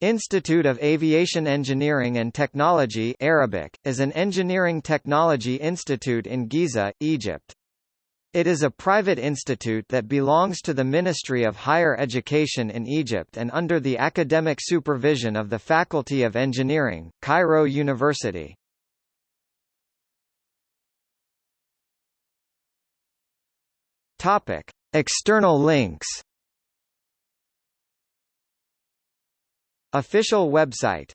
Institute of Aviation Engineering and Technology Arabic, is an engineering technology institute in Giza, Egypt. It is a private institute that belongs to the Ministry of Higher Education in Egypt and under the academic supervision of the Faculty of Engineering, Cairo University. External links Official website